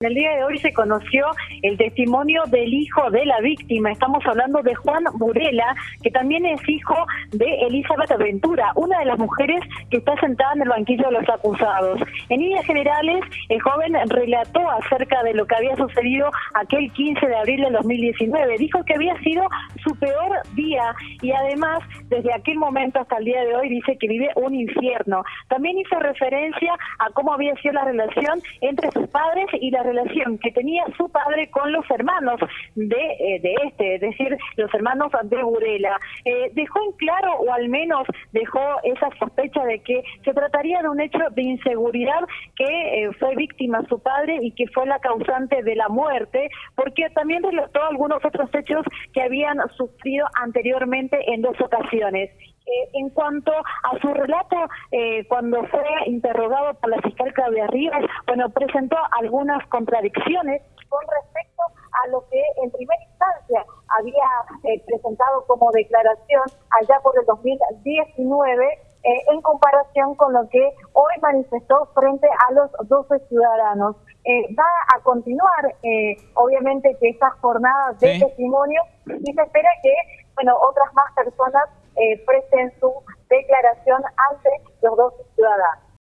En el día de hoy se conoció el testimonio del hijo de la víctima. Estamos hablando de Juan Burela, que también es hijo de Elizabeth Ventura, una de las mujeres que está sentada en el banquillo de los acusados. En líneas generales, el joven relató acerca de lo que había sucedido aquel 15 de abril del 2019. Dijo que había sido su peor día y además, desde aquel momento hasta el día de hoy, dice que vive un infierno. También hizo referencia a cómo había sido la relación entre sus padres y la relación que tenía su padre con los hermanos de, eh, de este, es decir, los hermanos de Burela. Eh, dejó en claro, o al menos dejó esa sospecha de que se trataría de un hecho de inseguridad que eh, fue víctima su padre y que fue la causante de la muerte, porque también relató algunos otros hechos que habían sufrido anteriormente en dos ocasiones. Eh, en cuanto a su relato, eh, cuando fue interrogado por la fiscal Claudia Rivas, bueno, presentó algunas contradicciones con respecto a lo que en primera instancia había eh, presentado como declaración allá por el 2019 en comparación con lo que hoy manifestó frente a los 12 ciudadanos. va a continuar, obviamente, que estas jornadas de testimonio y se espera que, bueno, otras más personas eh, presten su declaración ciudadanos.